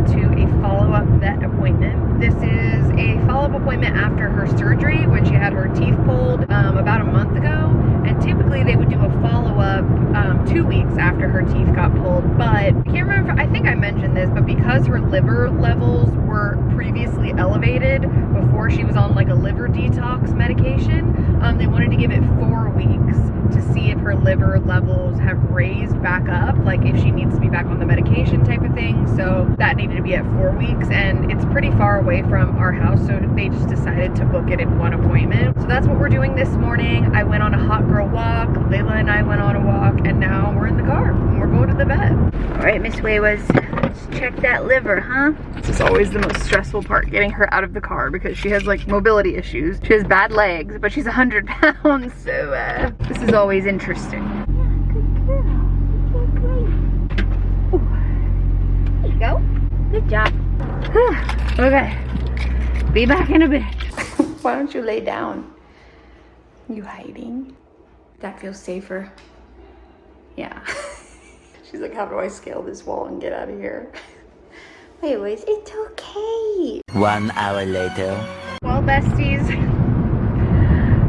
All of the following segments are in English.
To a follow-up vet appointment. This is a follow-up appointment after her surgery when she had her teeth pulled um, about a month ago. And typically they would do a follow-up um, two weeks after her teeth got pulled. But I can't remember, I think I mentioned this, but because her liver levels were previously elevated before she was on like a liver detox medication, um, they wanted to give it four weeks to see if her liver levels have raised back up, like if she needs to be back on the medication type of thing. So that needed to be at four weeks and it's pretty far away from our house. So they just decided to book it in one appointment. So that's what we're doing this morning. I went on a hot girl walk. Layla and I went on a walk and now we're in the car and we're going to the vet. All right, Miss Waywaz, let's check that liver, huh? This is always the most stressful part, getting her out of the car because she has like mobility issues. She has bad legs, but she's 100 pounds. So uh, this is always interesting. There you go. Good job. okay. Be back in a bit. Why don't you lay down? You hiding? That feels safer. Yeah. She's like, how do I scale this wall and get out of here? Anyways, it's okay. One hour later. Well, besties,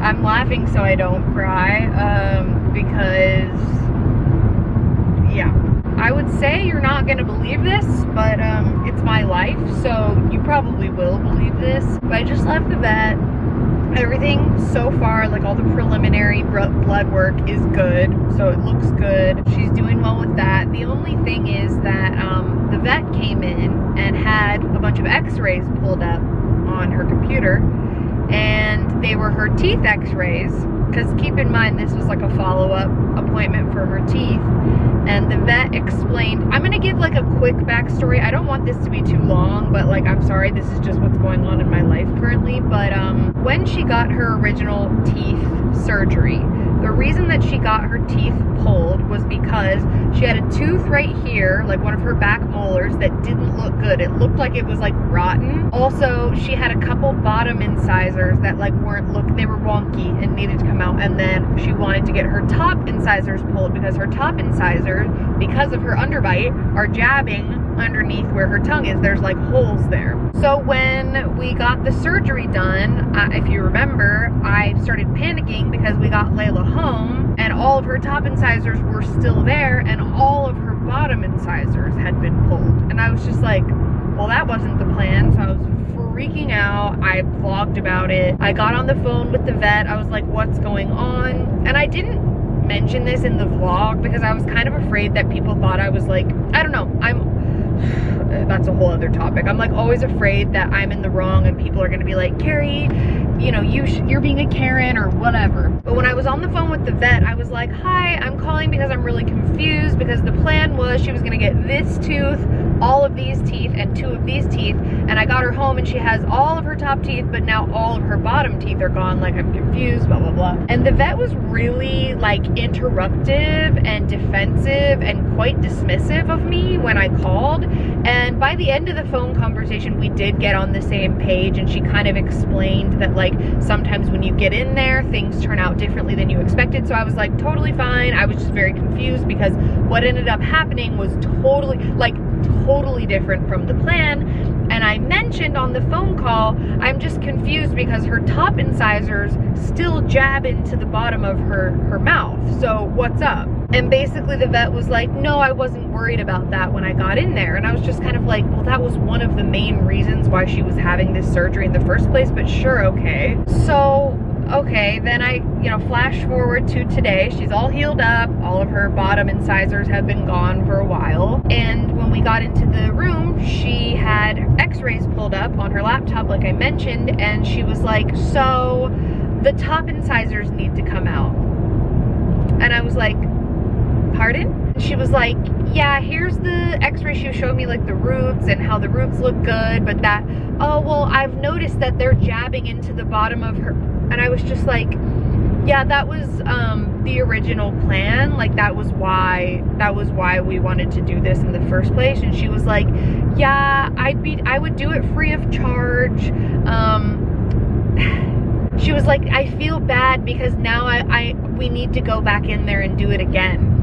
I'm laughing so I don't cry um, because, yeah. I would say you're not going to believe this, but um, it's my life, so you probably will believe this. But I just left the vet. Everything so far, like all the preliminary blood work is good, so it looks good. She's doing well with that. The only thing is that um, the vet came in and had a bunch of x-rays pulled up on her computer, and they were her teeth x-rays because keep in mind this was like a follow-up appointment for her teeth. And the vet explained i'm gonna give like a quick backstory. I don't want this to be too long but like i'm sorry this is just what's going on in my life currently. But um when she got her original teeth surgery the reason that she got her teeth pulled was because she had a tooth right here, like one of her back molars that didn't look good. It looked like it was like rotten. Also, she had a couple bottom incisors that like weren't look, they were wonky and needed to come out. And then she wanted to get her top incisors pulled because her top incisors, because of her underbite, are jabbing underneath where her tongue is. There's like holes there. So when we got the surgery done, uh, if you remember, I started panicking because we got Layla home and all of her top incisors were still there and all of her bottom incisors had been pulled. And I was just like, well, that wasn't the plan. So I was freaking out. I vlogged about it. I got on the phone with the vet. I was like, what's going on? And I didn't mention this in the vlog because I was kind of afraid that people thought I was like, I don't know, I'm Uh, that's a whole other topic. I'm like always afraid that I'm in the wrong and people are gonna be like, Carrie, you know, you you're being a Karen or whatever. But when I was on the phone with the vet, I was like, hi, I'm calling because I'm really confused because the plan was she was gonna get this tooth, all of these teeth, and two of these teeth. And I got her home and she has all of her top teeth, but now all of her bottom teeth are gone. Like I'm confused, blah, blah, blah. And the vet was really like interruptive and defensive and quite dismissive of me when I called. And by the end of the phone conversation, we did get on the same page and she kind of explained that like sometimes when you get in there, things turn out differently than you expected. So I was like totally fine. I was just very confused because what ended up happening was totally like totally different from the plan and I mentioned on the phone call, I'm just confused because her top incisors still jab into the bottom of her, her mouth. So what's up? And basically the vet was like, no, I wasn't worried about that when I got in there. And I was just kind of like, well, that was one of the main reasons why she was having this surgery in the first place, but sure, okay. So okay, then I, you know, flash forward to today. She's all healed up. All of her bottom incisors have been gone for a while. And when we got into the room, she had x-rays pulled up on her laptop, like I mentioned, and she was like, so the top incisors need to come out. And I was like, pardon? She was like, yeah, here's the x-ray she showed me like the roots and how the roots look good, but that, oh, well, I've noticed that they're jabbing into the bottom of her, and I was just like, yeah, that was um, the original plan. Like that was why that was why we wanted to do this in the first place. And she was like, yeah, I'd be I would do it free of charge. Um, she was like, I feel bad because now I, I we need to go back in there and do it again.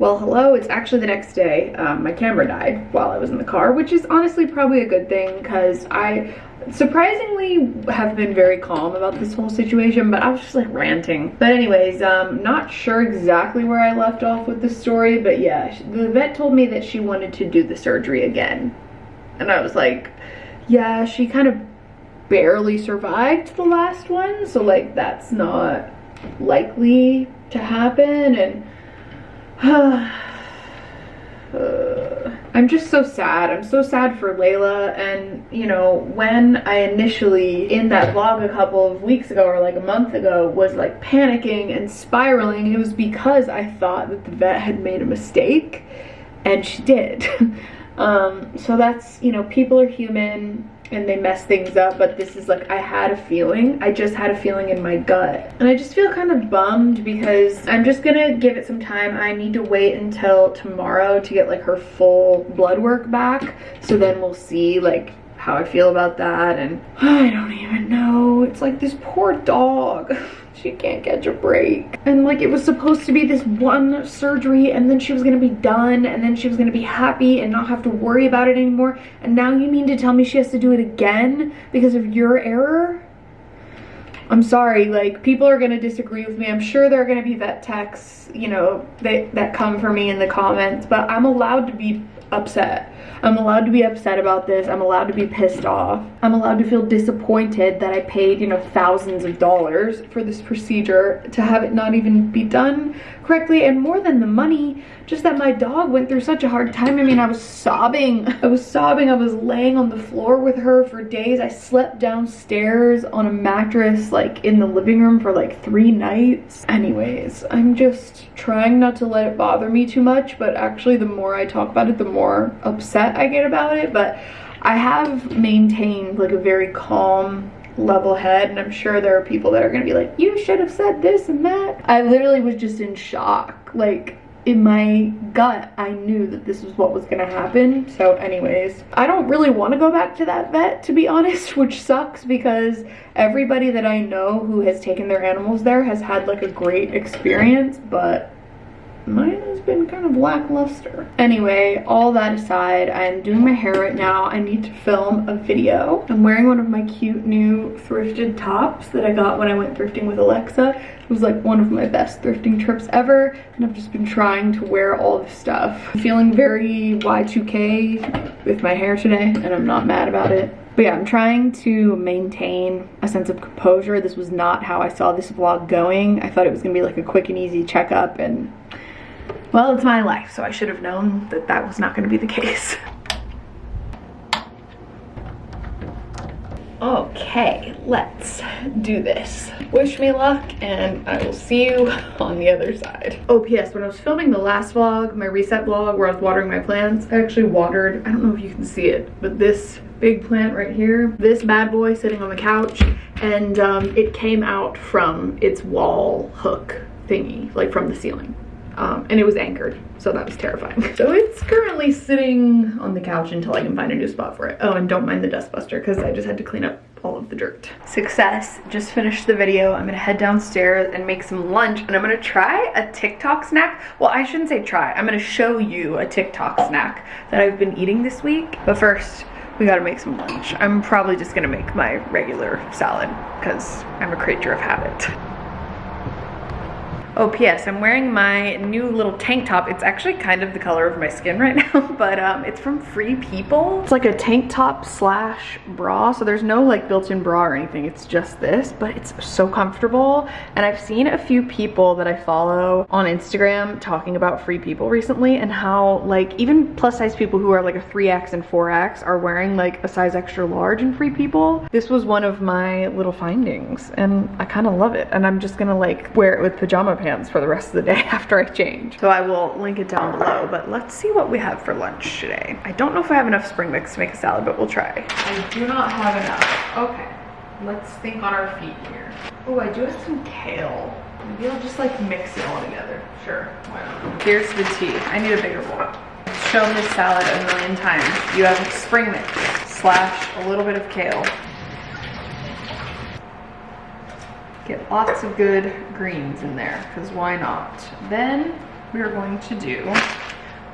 Well, hello, it's actually the next day. Um, my camera died while I was in the car, which is honestly probably a good thing because I surprisingly have been very calm about this whole situation, but I was just like ranting. But anyways, um, not sure exactly where I left off with the story, but yeah, the vet told me that she wanted to do the surgery again. And I was like, yeah, she kind of barely survived the last one, so like that's not likely to happen and I'm just so sad. I'm so sad for Layla and you know when I initially in that vlog a couple of weeks ago or like a month ago was like panicking and spiraling it was because I thought that the vet had made a mistake and she did. um, so that's you know people are human and they mess things up but this is like I had a feeling. I just had a feeling in my gut. And I just feel kind of bummed because I'm just gonna give it some time. I need to wait until tomorrow to get like her full blood work back. So then we'll see like how I feel about that and I don't even know. It's like this poor dog she can't catch a break. And like it was supposed to be this one surgery and then she was gonna be done and then she was gonna be happy and not have to worry about it anymore. And now you mean to tell me she has to do it again because of your error? I'm sorry, like people are gonna disagree with me. I'm sure there are gonna be vet techs, you know, that, that come for me in the comments, but I'm allowed to be upset. I'm allowed to be upset about this. I'm allowed to be pissed off. I'm allowed to feel disappointed that I paid, you know, thousands of dollars for this procedure to have it not even be done correctly. And more than the money, just that my dog went through such a hard time. I mean, I was sobbing. I was sobbing. I was laying on the floor with her for days. I slept downstairs on a mattress like in the living room for like three nights. Anyways, I'm just trying not to let it bother me too much, but actually the more I talk about it, the more upset I get about it. But I have maintained like a very calm level head and I'm sure there are people that are gonna be like you should have said this and that. I literally was just in shock. Like in my gut I knew that this was what was gonna happen. So anyways I don't really want to go back to that vet to be honest which sucks because everybody that I know who has taken their animals there has had like a great experience but has been kind of lackluster. Anyway, all that aside, I'm doing my hair right now. I need to film a video. I'm wearing one of my cute new thrifted tops that I got when I went thrifting with Alexa. It was like one of my best thrifting trips ever and I've just been trying to wear all this stuff. I'm feeling very Y2K with my hair today and I'm not mad about it. But yeah, I'm trying to maintain a sense of composure. This was not how I saw this vlog going. I thought it was gonna be like a quick and easy checkup and well, it's my life, so I should have known that that was not gonna be the case. Okay, let's do this. Wish me luck and I will see you on the other side. Oh, P.S. When I was filming the last vlog, my reset vlog where I was watering my plants, I actually watered, I don't know if you can see it, but this big plant right here, this bad boy sitting on the couch, and um, it came out from its wall hook thingy, like from the ceiling um, and it was anchored so that was terrifying. So it's currently sitting on the couch until I can find a new spot for it. Oh and don't mind the dust buster because I just had to clean up all of the dirt. Success. Just finished the video. I'm gonna head downstairs and make some lunch and I'm gonna try a TikTok snack. Well I shouldn't say try. I'm gonna show you a TikTok snack that I've been eating this week. But first we gotta make some lunch. I'm probably just gonna make my regular salad because I'm a creature of habit. Oh, P.S. I'm wearing my new little tank top. It's actually kind of the color of my skin right now, but um, it's from Free People. It's like a tank top slash bra, so there's no like built-in bra or anything. It's just this, but it's so comfortable. And I've seen a few people that I follow on Instagram talking about Free People recently and how like even plus size people who are like a 3X and 4X are wearing like a size extra large in Free People. This was one of my little findings and I kind of love it. And I'm just gonna like wear it with pajama pants hands for the rest of the day after I change. So I will link it down below, but let's see what we have for lunch today. I don't know if I have enough spring mix to make a salad, but we'll try. I do not have enough. Okay, let's think on our feet here. Oh, I do have some kale. Maybe I'll just like mix it all together. Sure, why not? Here's the tea. I need a bigger bowl. I've shown this salad a million times. You have spring mix slash a little bit of kale Get lots of good greens in there, because why not? Then we are going to do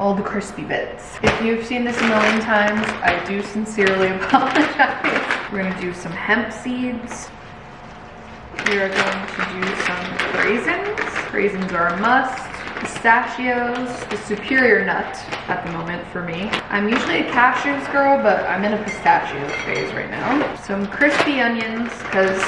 all the crispy bits. If you've seen this a million times, I do sincerely apologize. We're gonna do some hemp seeds. We are going to do some raisins. Raisins are a must pistachios, the superior nut at the moment for me. I'm usually a cashews girl, but I'm in a pistachio phase right now. Some crispy onions, because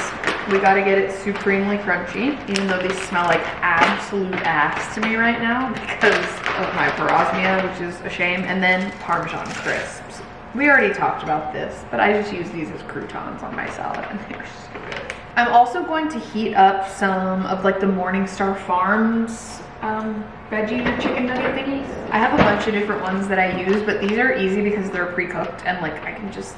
we gotta get it supremely crunchy, even though they smell like absolute ass to me right now because of my parosmia, which is a shame. And then Parmesan crisps. We already talked about this, but I just use these as croutons on my salad and they're so good. I'm also going to heat up some of like the Morningstar Farms um, veggie chicken nugget thingies. I have a bunch of different ones that I use, but these are easy because they're pre-cooked and like I can just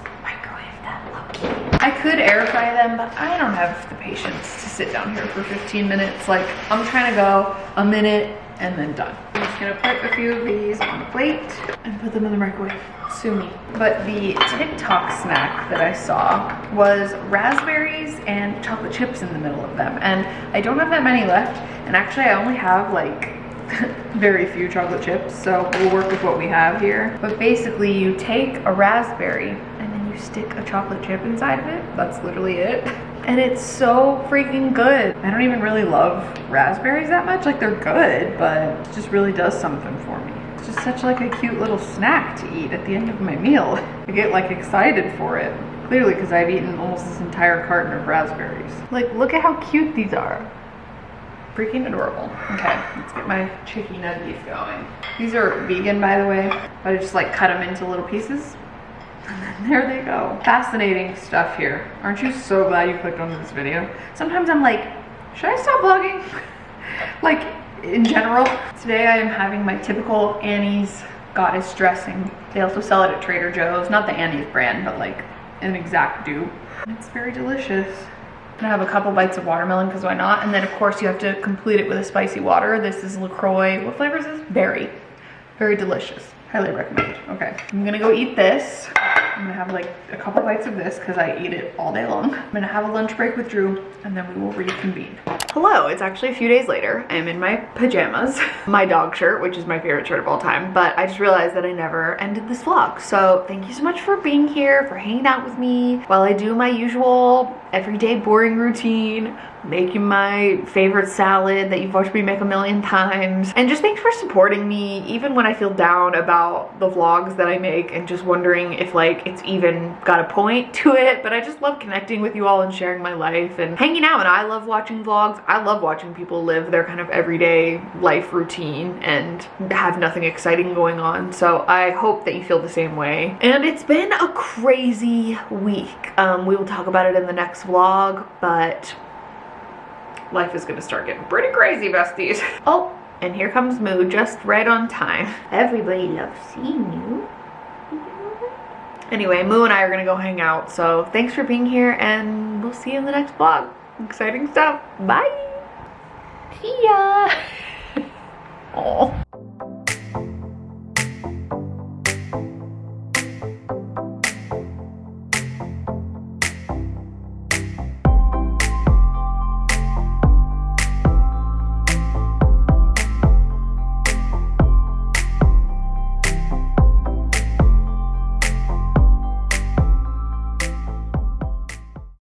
I could air fry them, but I don't have the patience to sit down here for 15 minutes. Like I'm trying to go a minute and then done. I'm just gonna put a few of these on the plate and put them in the microwave. Sue me. But the TikTok snack that I saw was raspberries and chocolate chips in the middle of them. And I don't have that many left. And actually I only have like very few chocolate chips, so we'll work with what we have here. But basically you take a raspberry stick a chocolate chip inside of it. That's literally it. And it's so freaking good. I don't even really love raspberries that much. Like they're good, but it just really does something for me. It's just such like a cute little snack to eat at the end of my meal. I get like excited for it. Clearly because I've eaten almost this entire carton of raspberries. Like look at how cute these are freaking adorable. Okay, let's get my chicky nuggies going. These are vegan, by the way, but I just like cut them into little pieces. And there they go. Fascinating stuff here. Aren't you so glad you clicked on this video? Sometimes I'm like, should I stop vlogging? like, in general. Today I am having my typical Annie's goddess dressing. They also sell it at Trader Joe's. Not the Annie's brand, but like an exact dupe. It's very delicious. I'm gonna have a couple bites of watermelon because why not? And then of course you have to complete it with a spicy water. This is LaCroix. What flavor is this? Berry. Very delicious. Highly recommend. Okay, I'm gonna go eat this. I'm gonna have like a couple bites of this because I eat it all day long. I'm gonna have a lunch break with Drew and then we will reconvene. Hello, it's actually a few days later. I am in my pajamas, my dog shirt, which is my favorite shirt of all time, but I just realized that I never ended this vlog. So thank you so much for being here, for hanging out with me while I do my usual everyday boring routine making my favorite salad that you've watched me make a million times. And just thanks for supporting me even when I feel down about the vlogs that I make and just wondering if like it's even got a point to it. But I just love connecting with you all and sharing my life and hanging out. And I love watching vlogs. I love watching people live their kind of everyday life routine and have nothing exciting going on. So I hope that you feel the same way. And it's been a crazy week. Um, we will talk about it in the next vlog, but life is gonna start getting pretty crazy, besties. Oh, and here comes Moo, just right on time. Everybody loves seeing you. Anyway, Moo and I are gonna go hang out, so thanks for being here, and we'll see you in the next vlog. Exciting stuff. Bye.